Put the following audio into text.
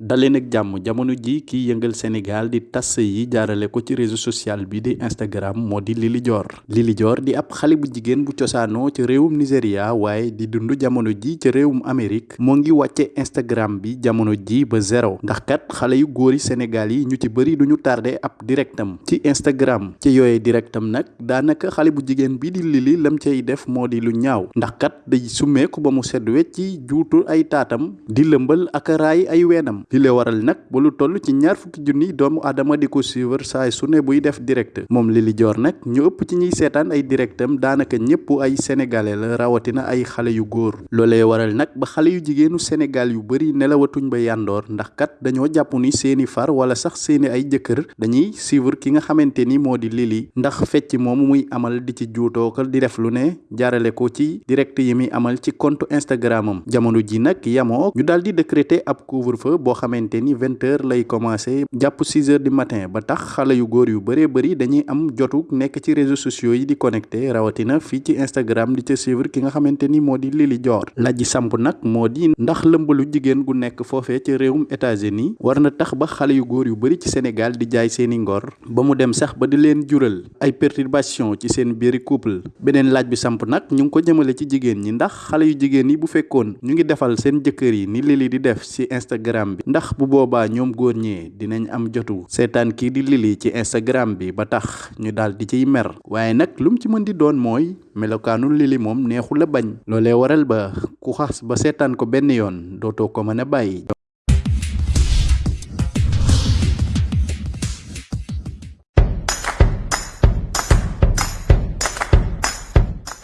daleen ak jàmm jamono ji kiy yëngal Sénégal di tas yi jaarale ko ci réseau social bi di Instagram moo di Lily Dior. Lily Dior di ab xale bu jigéen bu cosaanoo ci réewum Nigéria waaye di dund jamono ji ci réewum Amérique moo ngi wàcce Instagram bi jamono ji ba zéro. Ndax kat xale yu góori Sénégal yi ñu ci bëri duñu tardé ab directam ci Instagram. Ci yooye directam nag daanaka xale bu jigéen bi di Lily lam cay def moo di lu ñaaw. Ndax kat day summeeku ba mu sedd wecc ci juutu ay taatam di lëmbal ak raay ay weenam li le waral nag ba lu toll ci ñaar fukki junni doomu aadama di ko suivre saay su ne buy def direct. Moom Lily Dior nag ñu ëpp ci ñuy seetaan ay directam daanaka ñëpp ay sénégalais la rawatina ay xale yu góor. Loolee waral nag ba xale yu jigéenu Sénégal yu bëri nelawatuñ ba yàndoor ndax kat dañoo jàpp ni seeni far wala sax seeni ay jëkkër dañuy suivre ki nga xamante ni moo di Lily ndax fecc moomu muy amal di ci juutookal di def lu ne jaarale ko ci direct yi muy amal ci compte Instagram am. Jamono ji nag yamoo ñu daal di décréter ab couvre-feu boo xamante ni vingt heures lay commencé. Six heures du matin ba tax xale yu góor yu bëree bëri dañuy am jotu nekk ci réseaux sociaux yi di connecté rawatina fii ci Instagram di ca suivre ki nga xamante ni moo di Lily Dior. Laaj samp nag moo di ndax lëmbalu jigéen gu nekk foofee ci réewum États-Unis war na tax ba xale yu góor yu bëri ci Sénégal di jaay seeni ngor ba mu dem sax ba di leen jural ay perturbation ci seen biiri couple. Beneen laaj bi samp nag ñu ngi ko jëmale ci jigéen ñi ndax xale yu jigéen yi bu fekkoon ñu ngi defal seen jëkkër yi ni Lily di def ci Instagram bi ndax bu boobaa ñoom góor ñee dinañ am jotu seetaan kii di Lily ci Instagram bi ba tax ñu daal di ciy mer. waaye nag lu mu ci mën di doon mooy melokaanu Lily moom neexu la bañ. loolee waral ba ku xas ba seetaan ko benn yoon dootoo ko mën a bàyyi